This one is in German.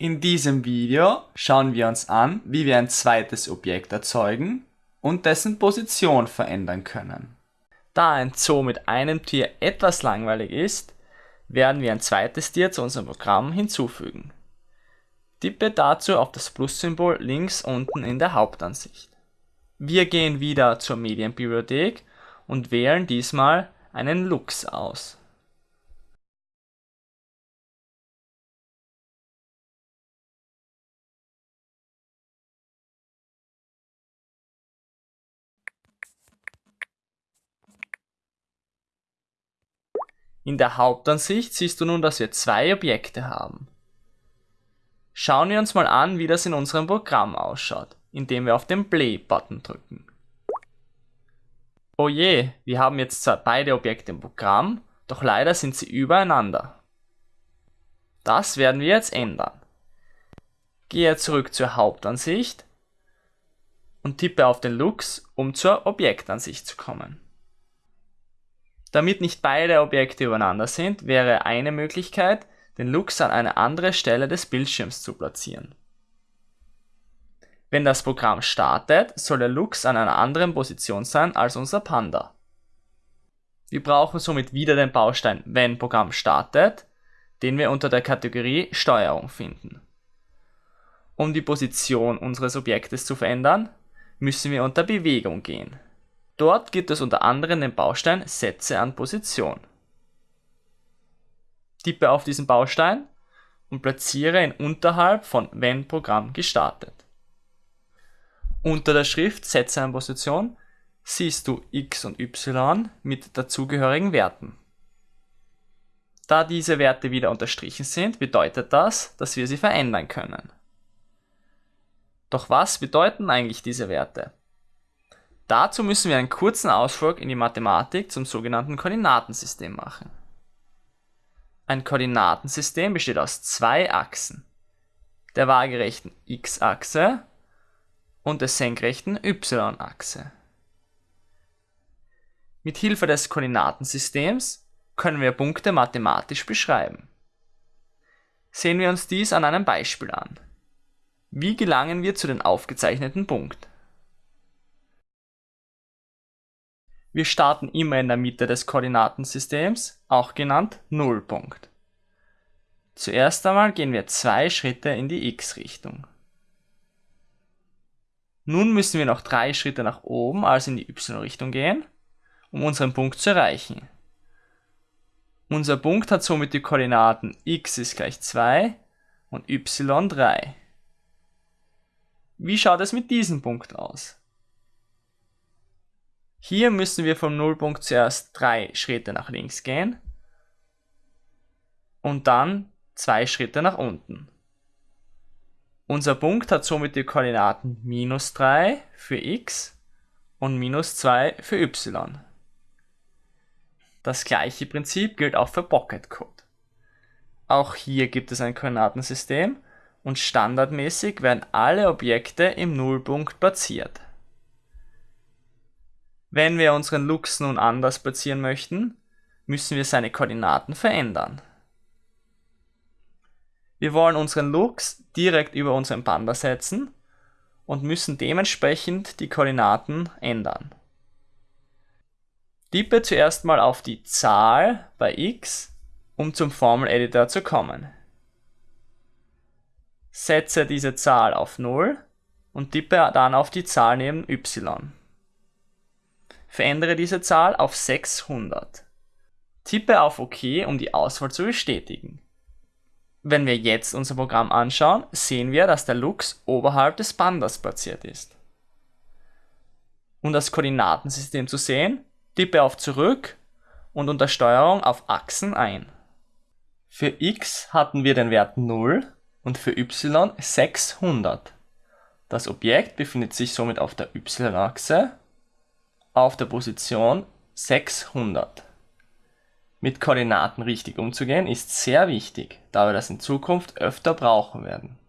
In diesem Video schauen wir uns an, wie wir ein zweites Objekt erzeugen und dessen Position verändern können. Da ein Zoo mit einem Tier etwas langweilig ist, werden wir ein zweites Tier zu unserem Programm hinzufügen. Tippe dazu auf das Plus-Symbol links unten in der Hauptansicht. Wir gehen wieder zur Medienbibliothek und wählen diesmal einen Lux aus. In der Hauptansicht siehst du nun, dass wir zwei Objekte haben. Schauen wir uns mal an, wie das in unserem Programm ausschaut, indem wir auf den Play-Button drücken. Oh je, wir haben jetzt zwar beide Objekte im Programm, doch leider sind sie übereinander. Das werden wir jetzt ändern. Gehe zurück zur Hauptansicht und tippe auf den Lux, um zur Objektansicht zu kommen. Damit nicht beide Objekte übereinander sind, wäre eine Möglichkeit, den Lux an eine andere Stelle des Bildschirms zu platzieren. Wenn das Programm startet, soll der Lux an einer anderen Position sein als unser Panda. Wir brauchen somit wieder den Baustein Wenn Programm startet, den wir unter der Kategorie Steuerung finden. Um die Position unseres Objektes zu verändern, müssen wir unter Bewegung gehen. Dort gibt es unter anderem den Baustein Setze an Position. Tippe auf diesen Baustein und platziere ihn unterhalb von Wenn Programm gestartet. Unter der Schrift Setze an Position siehst du x und y mit dazugehörigen Werten. Da diese Werte wieder unterstrichen sind, bedeutet das, dass wir sie verändern können. Doch was bedeuten eigentlich diese Werte? Dazu müssen wir einen kurzen Ausflug in die Mathematik zum sogenannten Koordinatensystem machen. Ein Koordinatensystem besteht aus zwei Achsen, der waagerechten x-Achse und der senkrechten y-Achse. Mit Hilfe des Koordinatensystems können wir Punkte mathematisch beschreiben. Sehen wir uns dies an einem Beispiel an. Wie gelangen wir zu den aufgezeichneten Punkt? Wir starten immer in der Mitte des Koordinatensystems, auch genannt Nullpunkt. Zuerst einmal gehen wir zwei Schritte in die x-Richtung. Nun müssen wir noch drei Schritte nach oben, also in die y-Richtung gehen, um unseren Punkt zu erreichen. Unser Punkt hat somit die Koordinaten x ist gleich 2 und y 3. Wie schaut es mit diesem Punkt aus? Hier müssen wir vom Nullpunkt zuerst drei Schritte nach links gehen und dann zwei Schritte nach unten. Unser Punkt hat somit die Koordinaten minus 3 für x und minus 2 für y. Das gleiche Prinzip gilt auch für Pocket Code. Auch hier gibt es ein Koordinatensystem und standardmäßig werden alle Objekte im Nullpunkt platziert. Wenn wir unseren Lux nun anders platzieren möchten, müssen wir seine Koordinaten verändern. Wir wollen unseren Lux direkt über unseren Panda setzen und müssen dementsprechend die Koordinaten ändern. Tippe zuerst mal auf die Zahl bei x, um zum Formel-Editor zu kommen. Setze diese Zahl auf 0 und tippe dann auf die Zahl neben y. Verändere diese Zahl auf 600. Tippe auf OK, um die Auswahl zu bestätigen. Wenn wir jetzt unser Programm anschauen, sehen wir, dass der Lux oberhalb des Pandas platziert ist. Um das Koordinatensystem zu sehen, tippe auf Zurück und unter Steuerung auf Achsen ein. Für x hatten wir den Wert 0 und für y 600. Das Objekt befindet sich somit auf der y-Achse auf der Position 600. Mit Koordinaten richtig umzugehen ist sehr wichtig, da wir das in Zukunft öfter brauchen werden